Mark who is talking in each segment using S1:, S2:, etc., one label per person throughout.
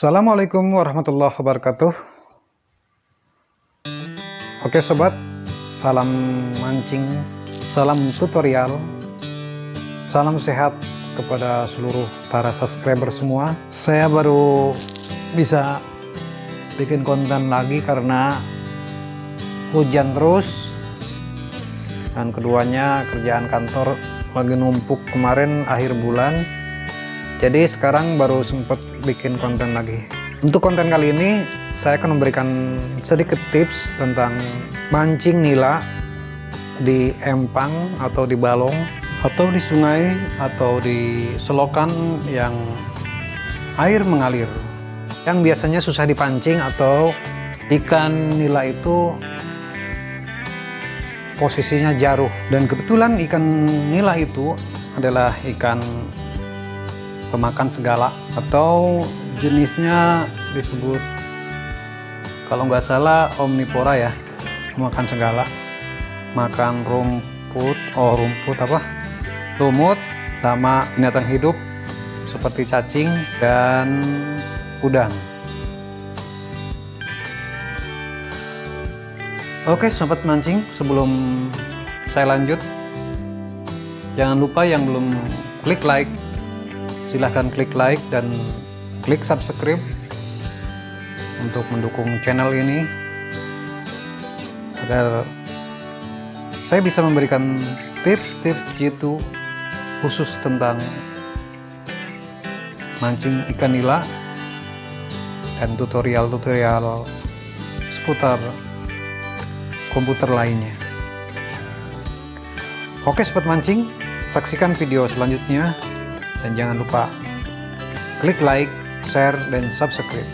S1: Assalamualaikum warahmatullahi wabarakatuh. Oke sobat. Salam mancing Salam tutorial. Salam sehat kepada seluruh para subscriber semua. Saya baru bisa bikin konten lagi karena hujan terus. Dan keduanya kerjaan kantor lagi numpuk kemarin akhir bulan jadi sekarang baru sempat bikin konten lagi. Untuk konten kali ini saya akan memberikan sedikit tips tentang mancing nila di empang atau di balong atau di sungai atau di selokan yang air mengalir yang biasanya susah dipancing atau ikan nila itu posisinya jaruh dan kebetulan ikan nila itu adalah ikan pemakan segala. Atau jenisnya disebut kalau nggak salah omnivora ya makan segala. Makan rumput oh rumput apa? Lumut sama binatang hidup seperti cacing dan udang. Oke sobat mancing sebelum saya lanjut jangan lupa yang belum klik like silahkan klik like dan klik subscribe untuk mendukung channel ini agar saya bisa memberikan tips-tips jitu khusus tentang mancing ikan nila dan tutorial-tutorial seputar komputer lainnya. Oke sobat mancing saksikan video selanjutnya dan jangan lupa klik like, share, dan subscribe.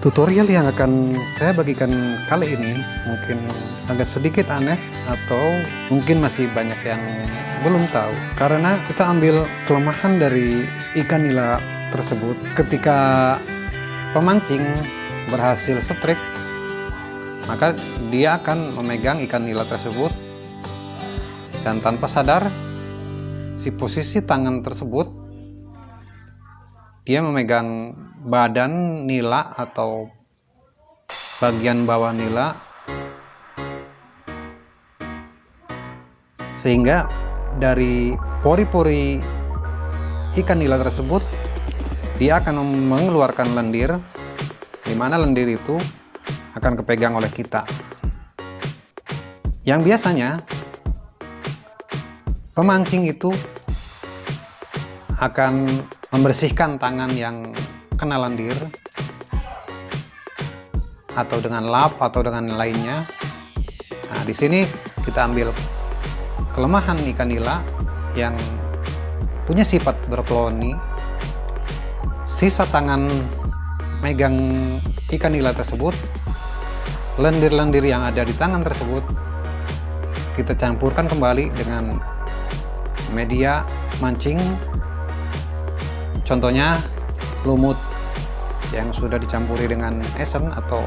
S1: Tutorial yang akan saya bagikan kali ini mungkin agak sedikit aneh atau mungkin masih banyak yang belum tahu. Karena kita ambil kelemahan dari ikan nila tersebut. Ketika pemancing berhasil setrik maka dia akan memegang ikan nila tersebut. Dan tanpa sadar si posisi tangan tersebut dia memegang badan nila atau bagian bawah nila sehingga dari pori-pori ikan nila tersebut dia akan mengeluarkan lendir di mana lendir itu akan kepegang oleh kita. Yang biasanya Pemancing itu akan membersihkan tangan yang kena lendir atau dengan lap atau dengan lainnya. Nah, di sini kita ambil kelemahan ikan nila yang punya sifat berpeloni. Sisa tangan megang ikan nila tersebut, lendir-lendir yang ada di tangan tersebut kita campurkan kembali dengan media mancing. Contohnya lumut yang sudah dicampuri dengan esen atau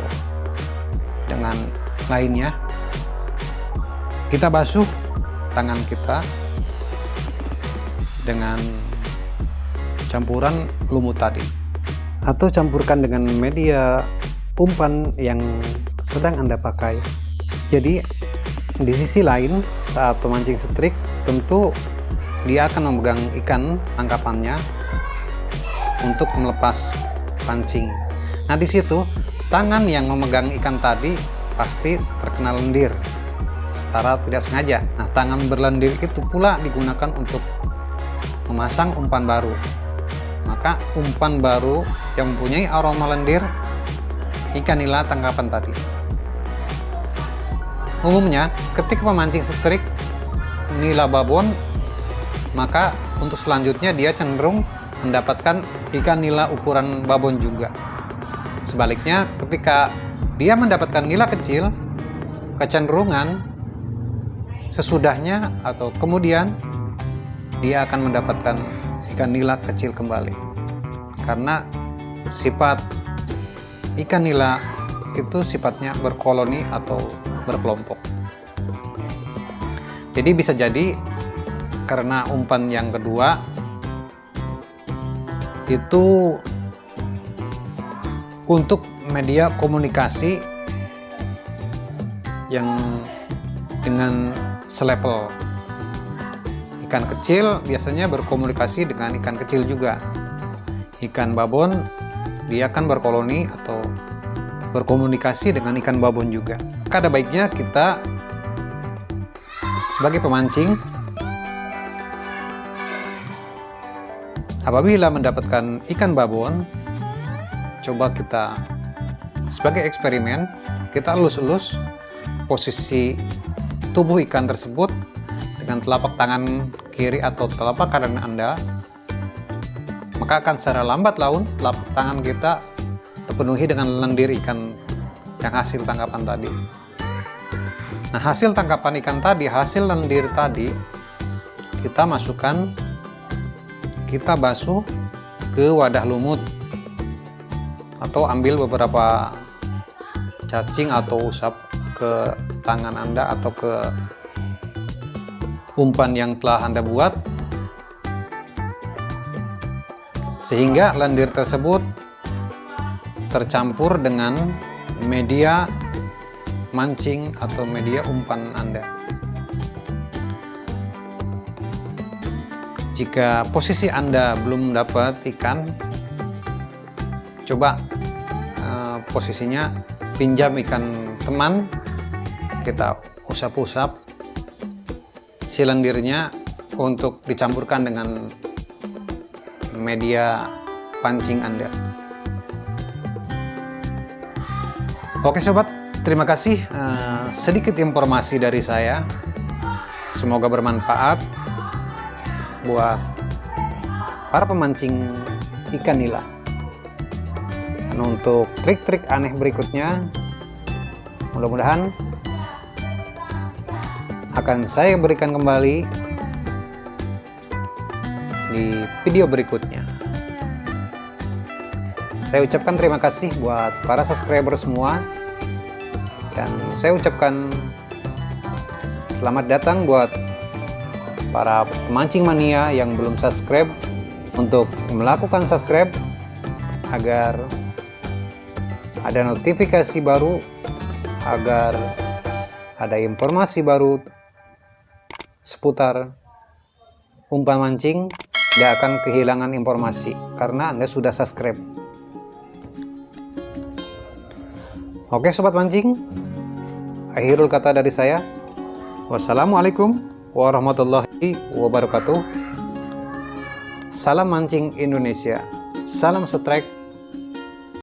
S1: dengan lainnya. Kita basuh tangan kita dengan campuran lumut tadi. Atau campurkan dengan media umpan yang sedang anda pakai. Jadi di sisi lain saat pemancing strik tentu dia akan memegang ikan tangkapannya untuk melepas pancing. Nah di situ tangan yang memegang ikan tadi pasti terkena lendir secara tidak sengaja. Nah tangan berlendir itu pula digunakan untuk memasang umpan baru. Maka umpan baru yang mempunyai aroma lendir ikan nila tangkapan tadi. Umumnya ketika memancing strik nila babon maka untuk selanjutnya dia cenderung mendapatkan ikan nila ukuran babon juga. Sebaliknya, ketika dia mendapatkan nila kecil, kecenderungan sesudahnya atau kemudian dia akan mendapatkan ikan nila kecil kembali. Karena sifat ikan nila itu sifatnya berkoloni atau berkelompok. Jadi bisa jadi karena umpan yang kedua itu untuk media komunikasi yang dengan selevel. Ikan kecil biasanya berkomunikasi dengan ikan kecil juga. Ikan babon dia akan berkoloni atau berkomunikasi dengan ikan babon juga. Ada baiknya kita sebagai pemancing apabila mendapatkan ikan babon coba kita sebagai eksperimen kita elus-elus posisi tubuh ikan tersebut dengan telapak tangan kiri atau telapak kanan Anda. Maka akan secara lambat laun telapak tangan kita terpenuhi dengan lendir ikan yang hasil tangkapan tadi. Nah hasil tangkapan ikan tadi hasil lendir tadi kita masukkan kita basuh ke wadah lumut atau ambil beberapa cacing atau usap ke tangan Anda atau ke umpan yang telah Anda buat. Sehingga lendir tersebut tercampur dengan media mancing atau media umpan Anda jika posisi Anda belum dapat ikan coba uh, posisinya pinjam ikan teman kita usap-usap silendirnya untuk dicampurkan dengan media pancing Anda. Oke sobat, terima kasih. Uh, sedikit informasi dari saya. Semoga bermanfaat buat para pemancing ikan nila. Dan untuk trik-trik aneh berikutnya, mudah-mudahan akan saya berikan kembali di video berikutnya. Saya ucapkan terima kasih buat para subscriber semua dan saya ucapkan selamat datang buat para pemancing mania yang belum subscribe untuk melakukan subscribe agar ada notifikasi baru agar ada informasi baru seputar umpan mancing tidak akan kehilangan informasi karena Anda sudah subscribe. Oke sobat mancing, akhirul kata dari saya. Wassalamualaikum warahmatullahi wabarakatuh. Salam mancing Indonesia. Salam strike